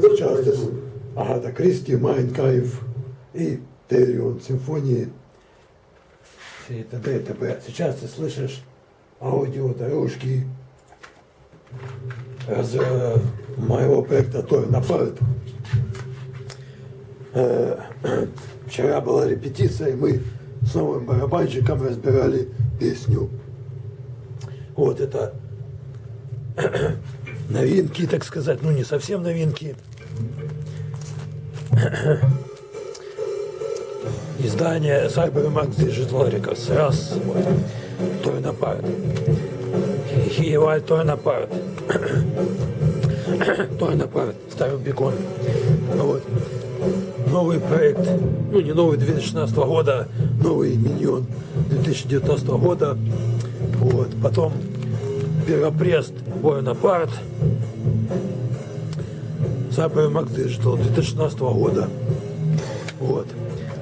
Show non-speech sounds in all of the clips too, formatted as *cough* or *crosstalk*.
Сейчас здесь Агата Кристи, Майнкайф и Терион симфонии и т.д. и т.п. Сейчас ты слышишь аудиодорожки из э, моего проекта Торнапарт. Э, *clears throat* вчера была репетиция, и мы с новым барабанщиком разбирали песню. Вот это *clears throat* новинки, так сказать, ну не совсем новинки. *coughs* Издание Cybermax Digital Records. Раз, вот, Torn Apart. Хиеваль Torn Apart. Torn Apart, Старый Бекон. Вот. Новый проект, ну не новый 2016 года, новый миньон 2019 года. Вот. Потом Перопрест Буэнапарт, Cyber Max Digital 2016 года. Вот.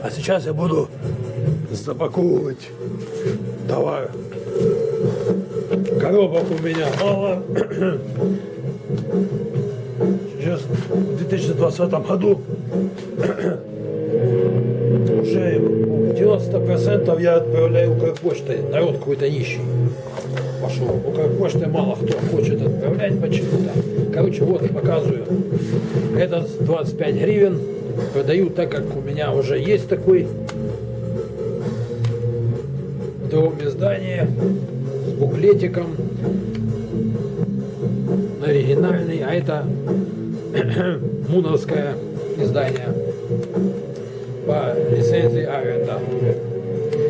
А сейчас я буду запаковывать товар. Коробок у меня мало. Сейчас в 2020 году уже 90% я отправляю Укрпочтой. Народ какой-то нищий пошел. Укрпочтой мало кто хочет отправлять почему-то. Короче, вот показываю. Этот 25 гривен. Продаю так, как у меня уже есть такой в другом издании с буклетиком оригинальный, а это *clears throat* муновское издание по лицензии Аренда.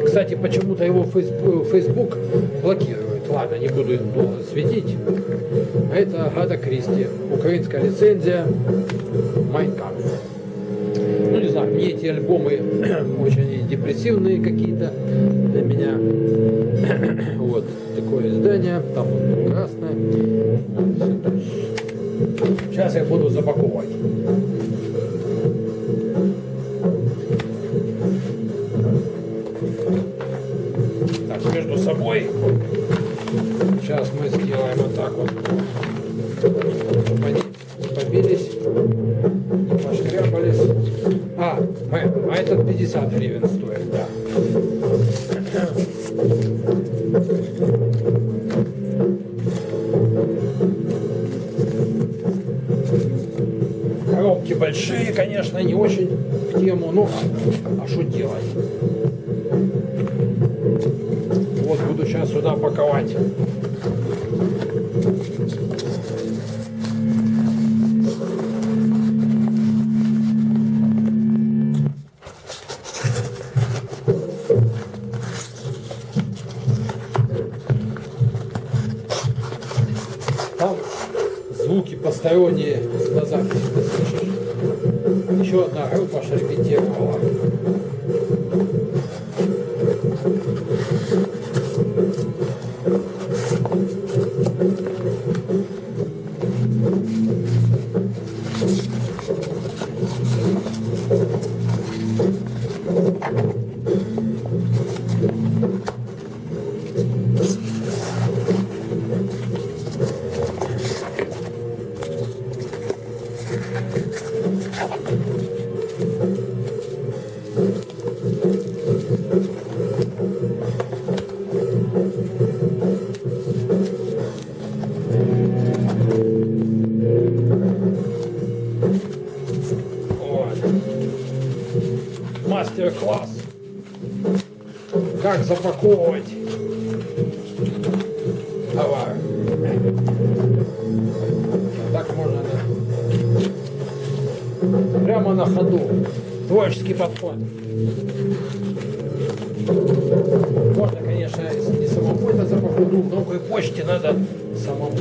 Кстати, почему-то его Facebook блокирует. Ладно, не буду долго светить. Это Агата Кристи. Украинская лицензия Майнкамп. Ну, не знаю, мне эти альбомы *clears throat* очень депрессивные какие-то для меня. *clears throat* вот такое издание. Там вот красное. Сейчас я буду запаковывать. Сейчас мы сделаем вот так вот. Побились, не пошкрябались. А, а этот 50 гривен стоит, да. Коробки большие, конечно, не очень в тему, но а что делать? Вот буду сейчас сюда паковать. Там звуки посторонние на записи ты слышишь. Еще одна группа аж Как запаковывать товар. Так можно, да? Прямо на ходу. Творческий подход. Можно, конечно, не самому это запаковать, но почте надо самому.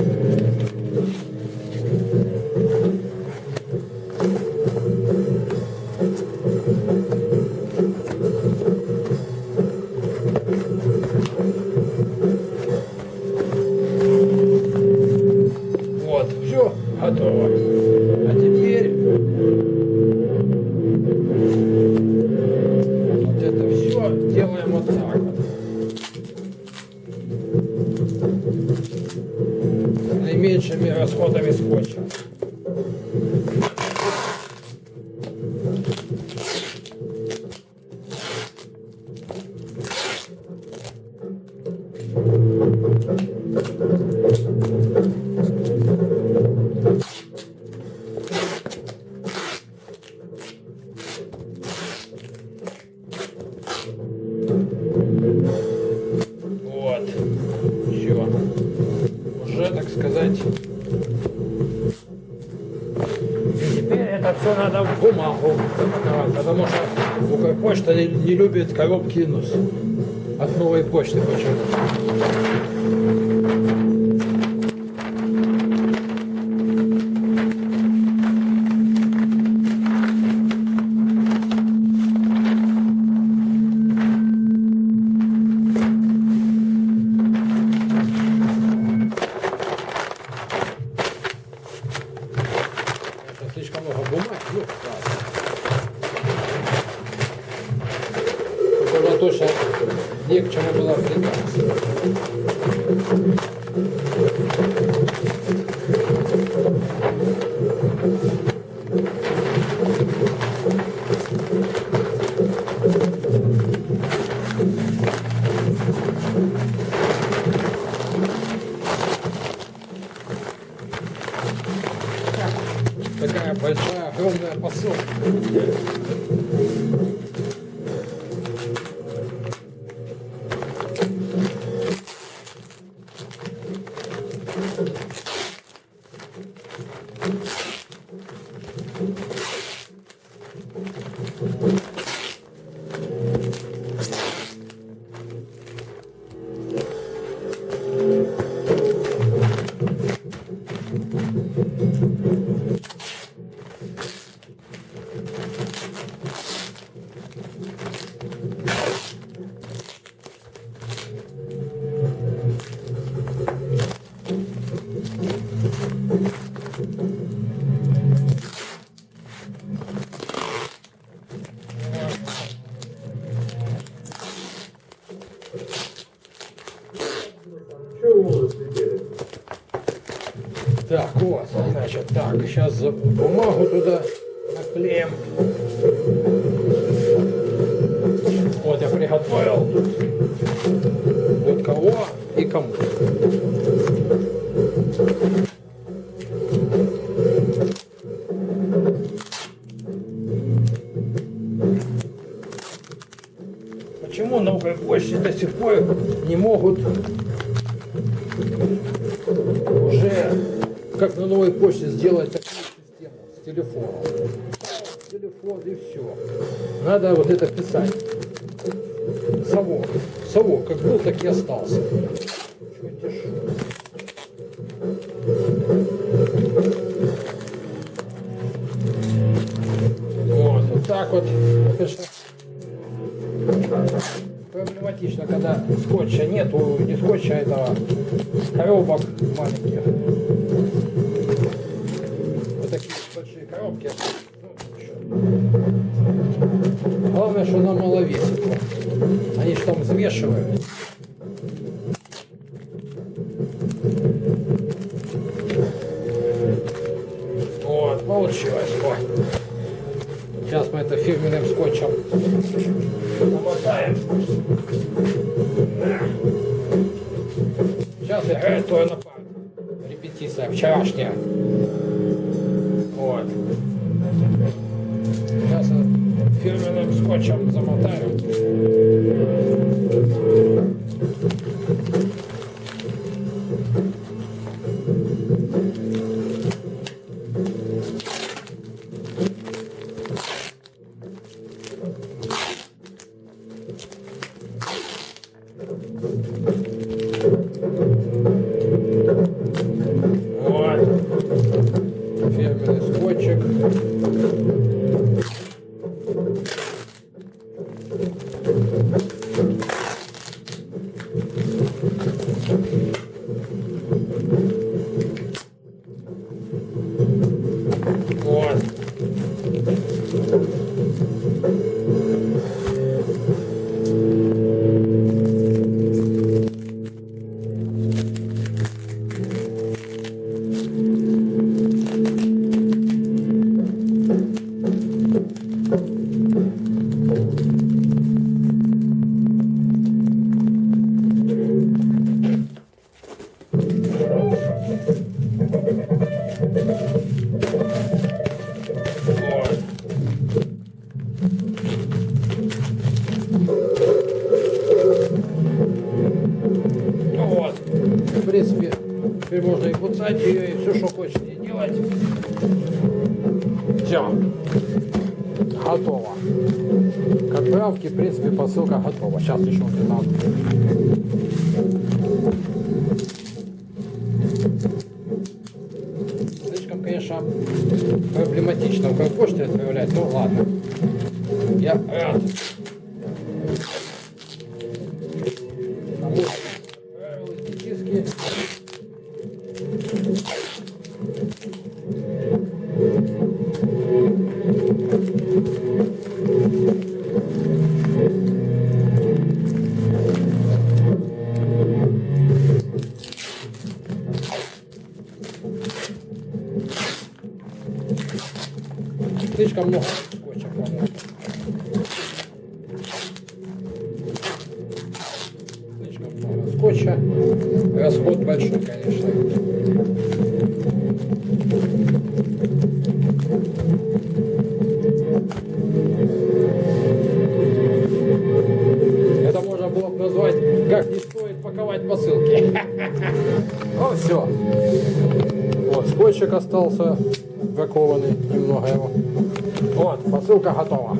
Все надо в бумагу потому что Укрпочта не, не любит коробки нос. От новой почты почему. Слишком много бумаги. Ну, ладно. Чтобы точно не к чему было приказ. Такая большая, огромная посылка. Так, вот, значит, так, сейчас бумагу туда наклеим. Вот я приготовил. Вот кого и кому. Почему на Укрпочте до сих пор не могут уже, как на новой почте, сделать такую систему с телефоном. Телефон и все. Надо вот это писать. Совок. Совок. Как был, так и остался. Вот, вот так вот. Проблематично, когда скотча нету, не скотча, а этого коробок маленьких. Вот такие большие коробки. Ну. Главное, что она мало весит. Они же там взвешивают. Вот, получилось. Вот. Сейчас мы это фирменным скотчем намотаем. Сейчас играет твой напад. Репетиция вчерашняя. Вот. Сейчас фирменным скотчем замотаем. К отправке, в принципе, посылка готова. Сейчас еще где-то Слишком, конечно, проблематично в почте отправлять, ну ладно. Я рад. Скотчик остался бракованный, немного его. Вот, посылка готова.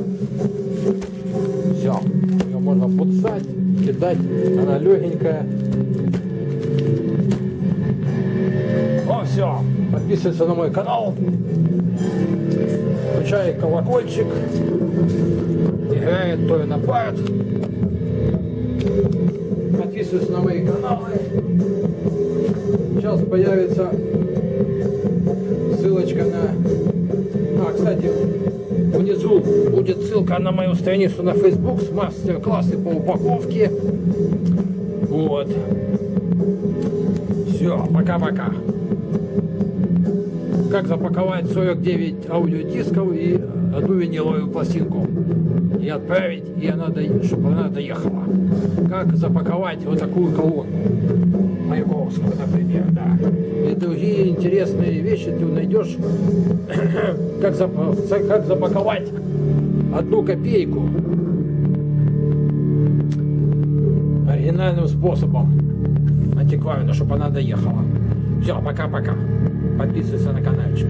Все. Ее можно пуцать, кидать. Она легенькая. Ну все. Подписывайся на мой канал. Включай колокольчик. Играет то на парт. Подписывайся на мои каналы. Сейчас появится будет ссылка на мою страницу на Facebook с мастер-классы по упаковке. Вот. Все, пока-пока. Как запаковать 49 аудиодисков и одну виниловую пластинку. И отправить, и она, чтобы она доехала. Как запаковать вот такую колонну. Маяковскую, например, да. И другие интересные вещи ты найдешь, *clears throat* как, зап- за- как запаковать одну копейку оригинальным способом антикварно, чтобы она доехала. Все, пока-пока. Подписывайся на каналчик.